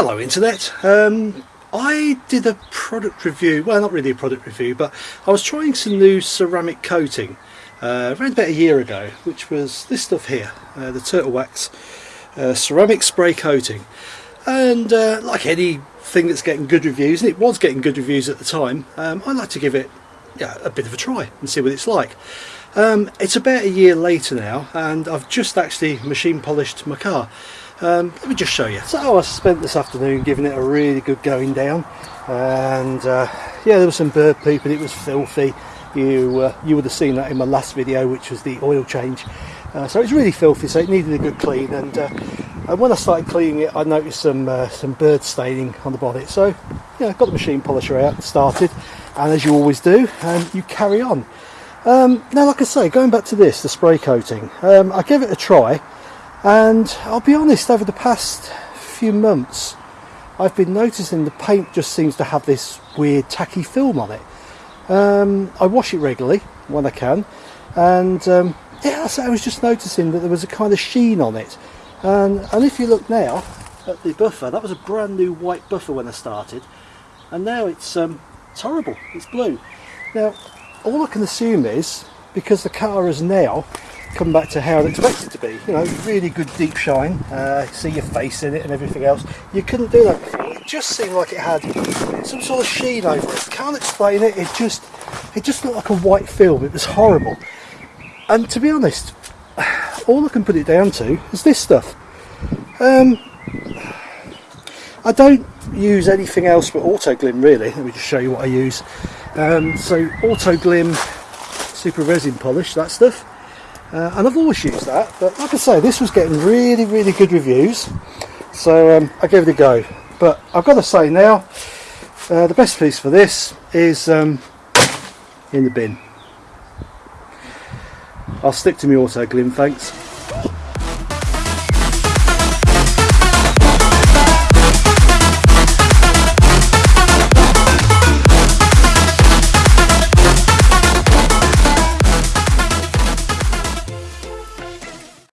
Hello Internet. Um, I did a product review, well not really a product review, but I was trying some new ceramic coating uh, around about a year ago, which was this stuff here, uh, the Turtle Wax uh, ceramic spray coating. And uh, like anything that's getting good reviews, and it was getting good reviews at the time, um, I like to give it yeah, a bit of a try and see what it's like. Um, it's about a year later now and I've just actually machine polished my car. Um, let me just show you. So I spent this afternoon giving it a really good going down and uh, yeah there was some bird poop and it was filthy. You, uh, you would have seen that in my last video which was the oil change. Uh, so it's really filthy so it needed a good clean and, uh, and when I started cleaning it I noticed some uh, some bird staining on the bonnet so yeah got the machine polisher out started and as you always do and you carry on. Um, now like I say going back to this the spray coating um, I gave it a try and I'll be honest over the past few months I've been noticing the paint just seems to have this weird tacky film on it. Um, I wash it regularly when I can and um, yeah I was just noticing that there was a kind of sheen on it and, and if you look now at the buffer that was a brand new white buffer when I started and now it's um, it's horrible. It's blue. Now, all I can assume is because the car has now come back to how I'd expect it to be. You know, really good deep shine. Uh, see your face in it and everything else. You couldn't do that before. It just seemed like it had some sort of sheen over it. Can't explain it. It just, it just looked like a white film. It was horrible. And to be honest, all I can put it down to is this stuff. Um, I don't use anything else but Autoglim really. Let me just show you what I use. Um, so Autoglim Super Resin Polish, that stuff. Uh, and I've always used that, but like I say, this was getting really, really good reviews. So um, I gave it a go. But I've got to say now, uh, the best piece for this is um, in the bin. I'll stick to my Autoglim, thanks.